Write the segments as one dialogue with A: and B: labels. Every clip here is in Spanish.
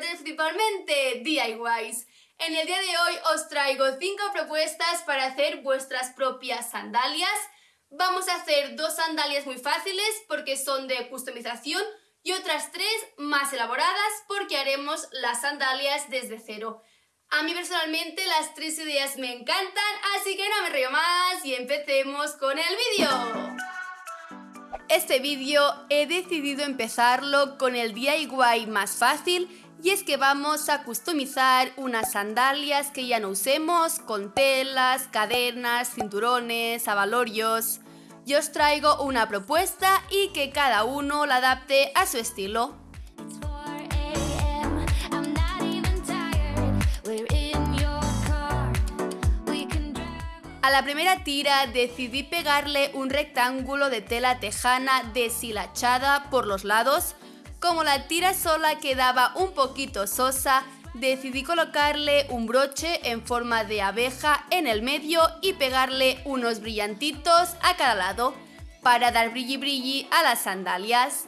A: principalmente DIYs. En el día de hoy os traigo 5 propuestas para hacer vuestras propias sandalias. Vamos a hacer dos sandalias muy fáciles porque son de customización y otras tres más elaboradas porque haremos las sandalias desde cero. A mí personalmente las tres ideas me encantan, así que no me río más y empecemos con el vídeo. Este vídeo he decidido empezarlo con el DIY más fácil y es que vamos a customizar unas sandalias que ya no usemos con telas, cadenas, cinturones, avalorios. Yo os traigo una propuesta y que cada uno la adapte a su estilo. A la primera tira decidí pegarle un rectángulo de tela tejana deshilachada por los lados. Como la tira sola quedaba un poquito sosa, decidí colocarle un broche en forma de abeja en el medio y pegarle unos brillantitos a cada lado para dar brilli brilli a las sandalias.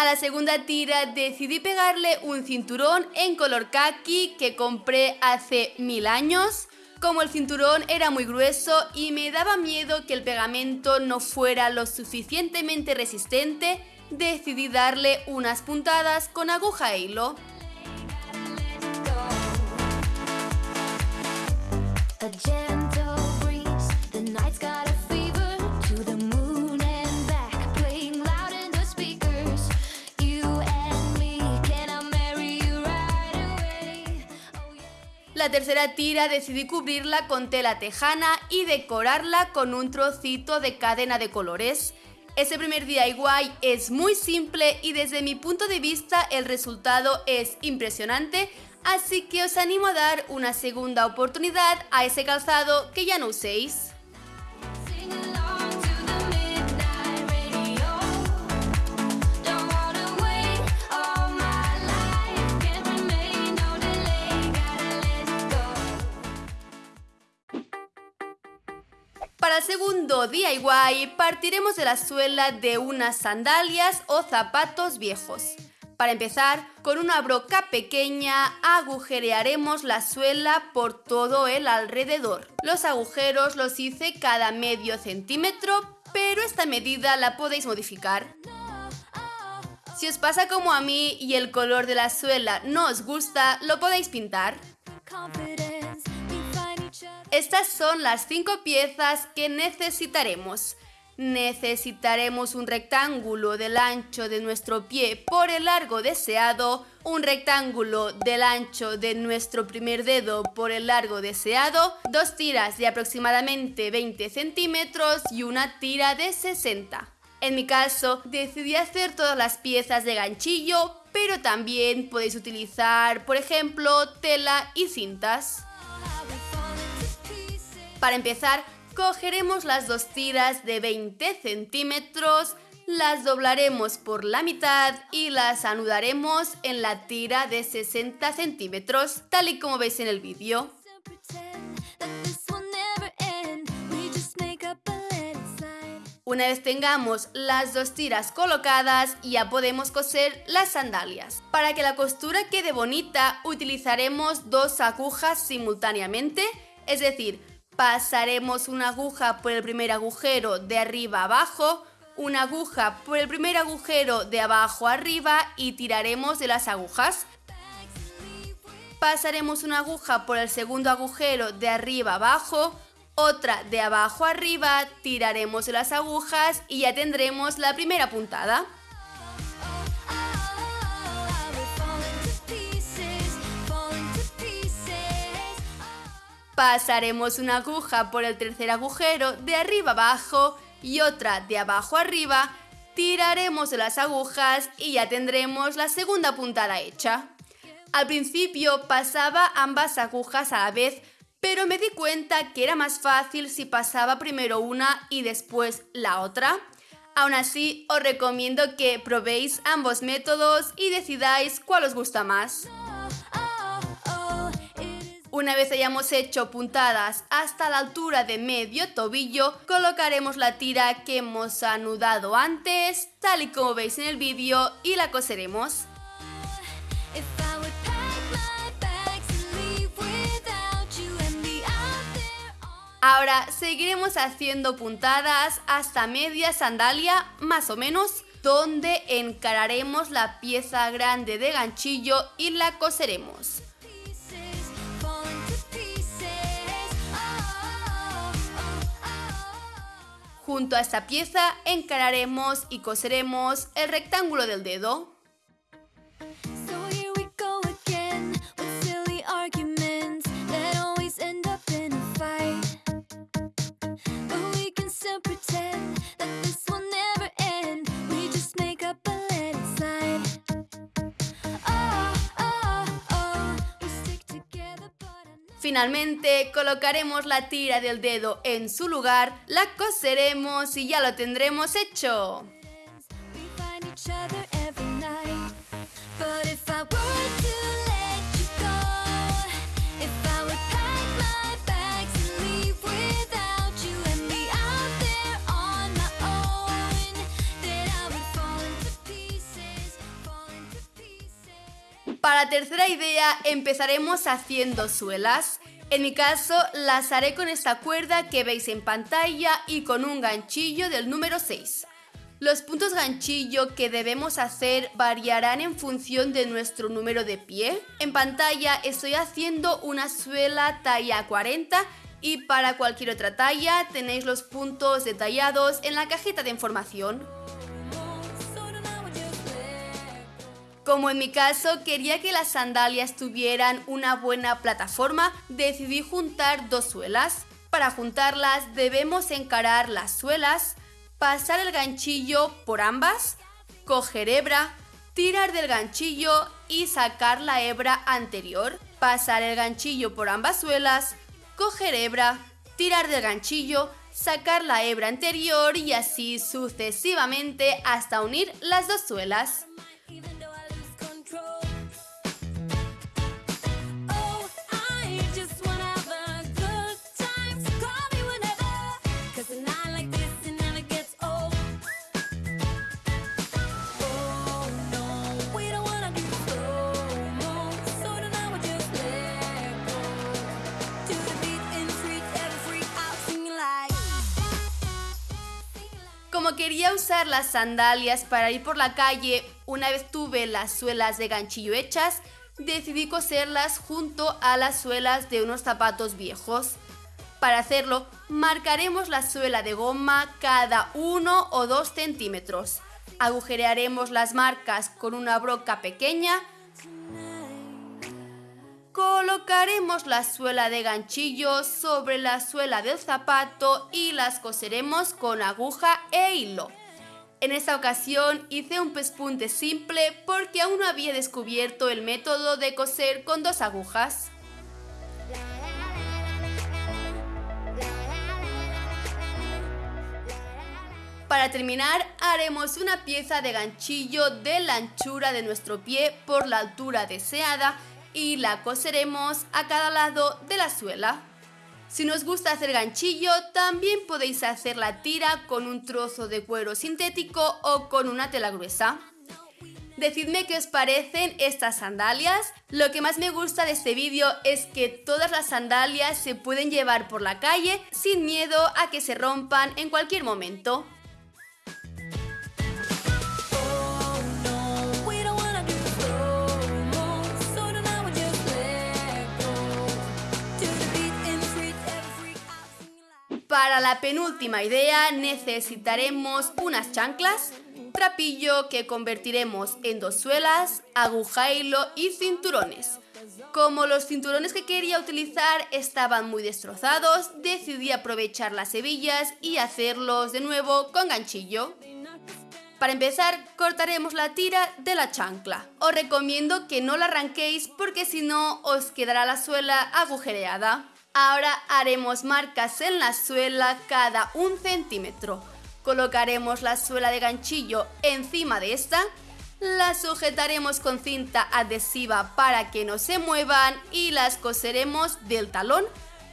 A: A la segunda tira decidí pegarle un cinturón en color khaki que compré hace mil años. Como el cinturón era muy grueso y me daba miedo que el pegamento no fuera lo suficientemente resistente, decidí darle unas puntadas con aguja e hilo. La tercera tira decidí cubrirla con tela tejana y decorarla con un trocito de cadena de colores. Ese primer DIY es muy simple y desde mi punto de vista el resultado es impresionante, así que os animo a dar una segunda oportunidad a ese calzado que ya no uséis. El segundo DIY partiremos de la suela de unas sandalias o zapatos viejos. Para empezar, con una broca pequeña agujerearemos la suela por todo el alrededor. Los agujeros los hice cada medio centímetro, pero esta medida la podéis modificar. Si os pasa como a mí y el color de la suela no os gusta, lo podéis pintar. Estas son las cinco piezas que necesitaremos. Necesitaremos un rectángulo del ancho de nuestro pie por el largo deseado, un rectángulo del ancho de nuestro primer dedo por el largo deseado, dos tiras de aproximadamente 20 centímetros y una tira de 60. En mi caso, decidí hacer todas las piezas de ganchillo, pero también podéis utilizar, por ejemplo, tela y cintas. Para empezar, cogeremos las dos tiras de 20 centímetros, las doblaremos por la mitad y las anudaremos en la tira de 60 centímetros, tal y como veis en el vídeo. Una vez tengamos las dos tiras colocadas, ya podemos coser las sandalias. Para que la costura quede bonita, utilizaremos dos agujas simultáneamente, es decir, pasaremos una aguja por el primer agujero de arriba abajo, una aguja por el primer agujero de abajo arriba y tiraremos de las agujas. Pasaremos una aguja por el segundo agujero de arriba abajo, otra de abajo arriba, tiraremos de las agujas y ya tendremos la primera puntada. Pasaremos una aguja por el tercer agujero de arriba abajo y otra de abajo arriba, tiraremos de las agujas y ya tendremos la segunda puntada hecha. Al principio pasaba ambas agujas a la vez, pero me di cuenta que era más fácil si pasaba primero una y después la otra. Aún así, os recomiendo que probéis ambos métodos y decidáis cuál os gusta más. Una vez hayamos hecho puntadas hasta la altura de medio tobillo, colocaremos la tira que hemos anudado antes, tal y como veis en el vídeo, y la coseremos. Ahora seguiremos haciendo puntadas hasta media sandalia, más o menos, donde encararemos la pieza grande de ganchillo y la coseremos. Junto a esta pieza encararemos y coseremos el rectángulo del dedo. Finalmente colocaremos la tira del dedo en su lugar, la coseremos y ya lo tendremos hecho. Para tercera idea empezaremos haciendo suelas. En mi caso las haré con esta cuerda que veis en pantalla y con un ganchillo del número 6. Los puntos ganchillo que debemos hacer variarán en función de nuestro número de pie. En pantalla estoy haciendo una suela talla 40 y para cualquier otra talla tenéis los puntos detallados en la cajita de información. Como en mi caso quería que las sandalias tuvieran una buena plataforma, decidí juntar dos suelas. Para juntarlas debemos encarar las suelas, pasar el ganchillo por ambas, coger hebra, tirar del ganchillo y sacar la hebra anterior, pasar el ganchillo por ambas suelas, coger hebra, tirar del ganchillo, sacar la hebra anterior y así sucesivamente hasta unir las dos suelas. Como quería usar las sandalias para ir por la calle, una vez tuve las suelas de ganchillo hechas, decidí coserlas junto a las suelas de unos zapatos viejos. Para hacerlo, marcaremos la suela de goma cada 1 o 2 centímetros. Agujerearemos las marcas con una broca pequeña Colocaremos la suela de ganchillo sobre la suela del zapato y las coseremos con aguja e hilo. En esta ocasión hice un pespunte simple porque aún no había descubierto el método de coser con dos agujas. Para terminar, haremos una pieza de ganchillo de la anchura de nuestro pie por la altura deseada y la coseremos a cada lado de la suela. Si nos gusta hacer ganchillo, también podéis hacer la tira con un trozo de cuero sintético o con una tela gruesa. Decidme qué os parecen estas sandalias. Lo que más me gusta de este vídeo es que todas las sandalias se pueden llevar por la calle sin miedo a que se rompan en cualquier momento. Para la penúltima idea necesitaremos unas chanclas, trapillo que convertiremos en dos suelas, aguja hilo y cinturones. Como los cinturones que quería utilizar estaban muy destrozados, decidí aprovechar las hebillas y hacerlos de nuevo con ganchillo. Para empezar, cortaremos la tira de la chancla. Os recomiendo que no la arranquéis porque si no os quedará la suela agujereada. Ahora haremos marcas en la suela cada un centímetro. Colocaremos la suela de ganchillo encima de esta las sujetaremos con cinta adhesiva para que no se muevan y las coseremos del talón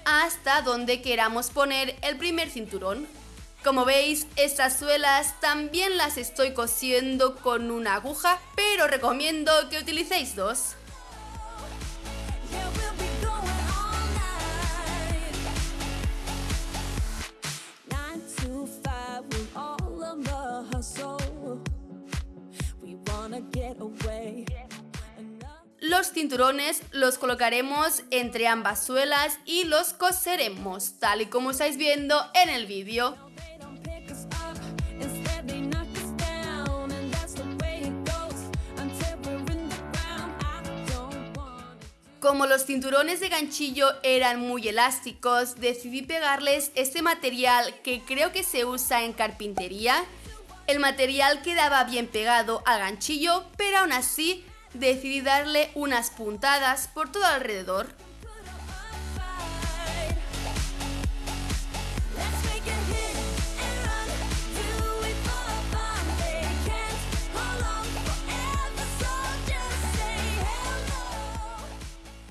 A: hasta donde queramos poner el primer cinturón. Como veis, estas suelas también las estoy cosiendo con una aguja, pero recomiendo que utilicéis dos. Los cinturones los colocaremos entre ambas suelas y los coseremos, tal y como estáis viendo en el vídeo. Como los cinturones de ganchillo eran muy elásticos, decidí pegarles este material que creo que se usa en carpintería. El material quedaba bien pegado al ganchillo, pero aún así decidí darle unas puntadas por todo alrededor.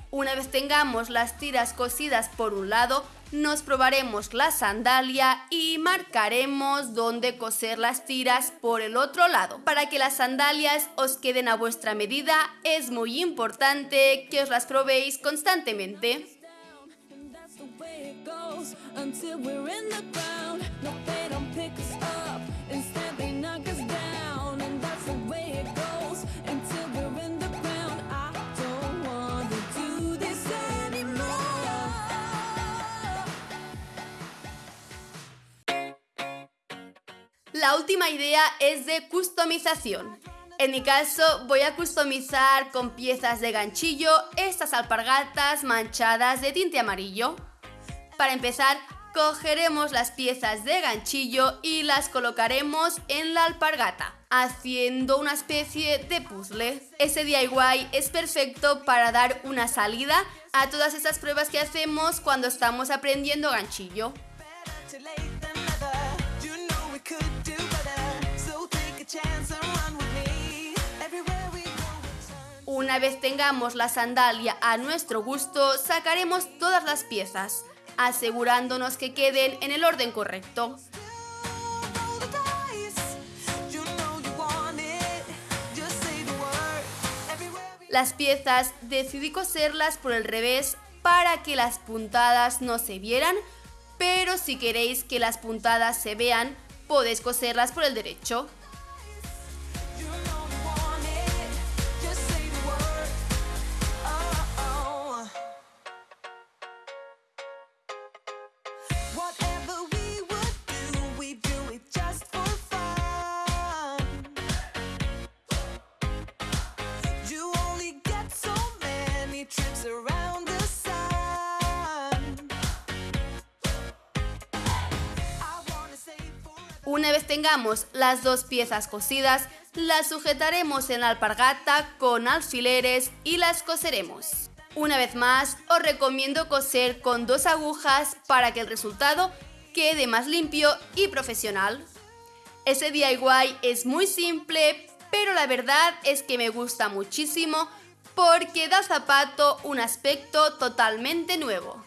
A: Una vez tengamos las tiras cosidas por un lado, nos probaremos la sandalia y marcaremos dónde coser las tiras por el otro lado. Para que las sandalias os queden a vuestra medida, es muy importante que os las probéis constantemente. La última idea es de customización. En mi caso voy a customizar con piezas de ganchillo estas alpargatas manchadas de tinte amarillo. Para empezar, cogeremos las piezas de ganchillo y las colocaremos en la alpargata, haciendo una especie de puzzle. Ese DIY es perfecto para dar una salida a todas esas pruebas que hacemos cuando estamos aprendiendo ganchillo. Una vez tengamos la sandalia a nuestro gusto, sacaremos todas las piezas, asegurándonos que queden en el orden correcto. Las piezas decidí coserlas por el revés para que las puntadas no se vieran, pero si queréis que las puntadas se vean, podéis coserlas por el derecho. Una vez tengamos las dos piezas cosidas, las sujetaremos en la alpargata con alfileres y las coseremos. Una vez más, os recomiendo coser con dos agujas para que el resultado quede más limpio y profesional. Ese DIY es muy simple, pero la verdad es que me gusta muchísimo porque da zapato un aspecto totalmente nuevo.